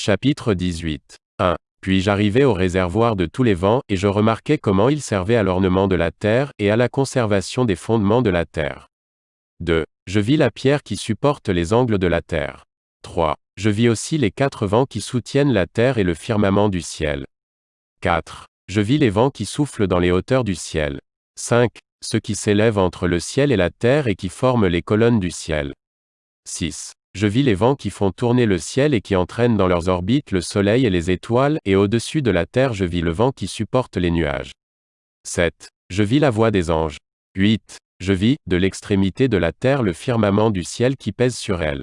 Chapitre 18. 1. Puis j'arrivai au réservoir de tous les vents, et je remarquai comment il servait à l'ornement de la terre, et à la conservation des fondements de la terre. 2. Je vis la pierre qui supporte les angles de la terre. 3. Je vis aussi les quatre vents qui soutiennent la terre et le firmament du ciel. 4. Je vis les vents qui soufflent dans les hauteurs du ciel. 5. Ceux qui s'élèvent entre le ciel et la terre et qui forment les colonnes du ciel. 6. Je vis les vents qui font tourner le ciel et qui entraînent dans leurs orbites le soleil et les étoiles, et au-dessus de la terre je vis le vent qui supporte les nuages. 7. Je vis la voix des anges. 8. Je vis, de l'extrémité de la terre le firmament du ciel qui pèse sur elle.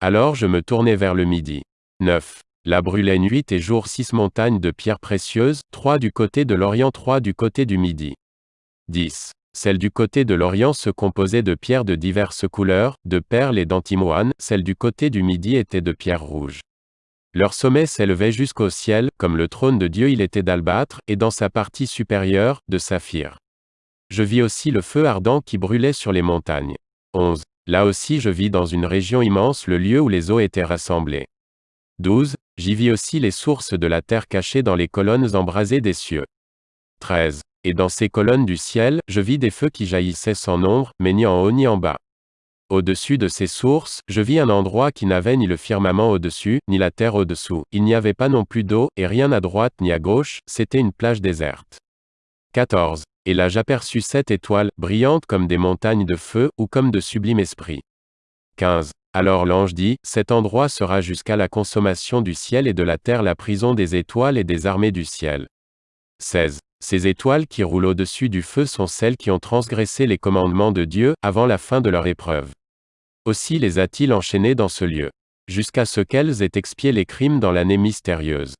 Alors je me tournai vers le midi. 9. Là brûlaient nuit et jour six montagnes de pierres précieuses, trois du côté de l'Orient, trois du côté du Midi. 10. Celle du côté de l'Orient se composait de pierres de diverses couleurs, de perles et d'antimoine, celle du côté du Midi était de pierres rouges. Leur sommet s'élevait jusqu'au ciel, comme le trône de Dieu il était d'albâtre, et dans sa partie supérieure, de saphir. Je vis aussi le feu ardent qui brûlait sur les montagnes. 11. Là aussi je vis dans une région immense le lieu où les eaux étaient rassemblées. 12. J'y vis aussi les sources de la terre cachées dans les colonnes embrasées des cieux. 13. Et dans ces colonnes du ciel, je vis des feux qui jaillissaient sans nombre, mais ni en haut ni en bas. Au-dessus de ces sources, je vis un endroit qui n'avait ni le firmament au-dessus, ni la terre au-dessous. Il n'y avait pas non plus d'eau, et rien à droite ni à gauche, c'était une plage déserte. 14. Et là j'aperçus sept étoiles, brillantes comme des montagnes de feu, ou comme de sublimes esprits. 15. Alors l'ange dit, Cet endroit sera jusqu'à la consommation du ciel et de la terre la prison des étoiles et des armées du ciel. 16. Ces étoiles qui roulent au-dessus du feu sont celles qui ont transgressé les commandements de Dieu, avant la fin de leur épreuve. Aussi les a-t-il enchaînées dans ce lieu. Jusqu'à ce qu'elles aient expié les crimes dans l'année mystérieuse.